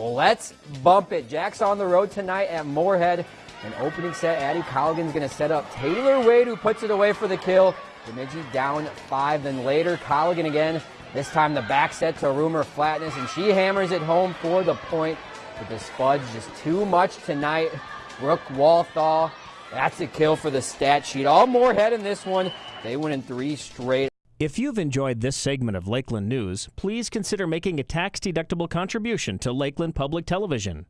Let's bump it. Jack's on the road tonight at Moorhead. An opening set, Addie Colligan's going to set up Taylor Wade, who puts it away for the kill. Bemidji down five. Then later, Colligan again. This time the back set to Rumor Flatness, and she hammers it home for the point. But the Spuds just too much tonight. Brooke Walthall, that's a kill for the stat sheet. All Moorhead in this one. They win in three straight. If you've enjoyed this segment of Lakeland News, please consider making a tax-deductible contribution to Lakeland Public Television.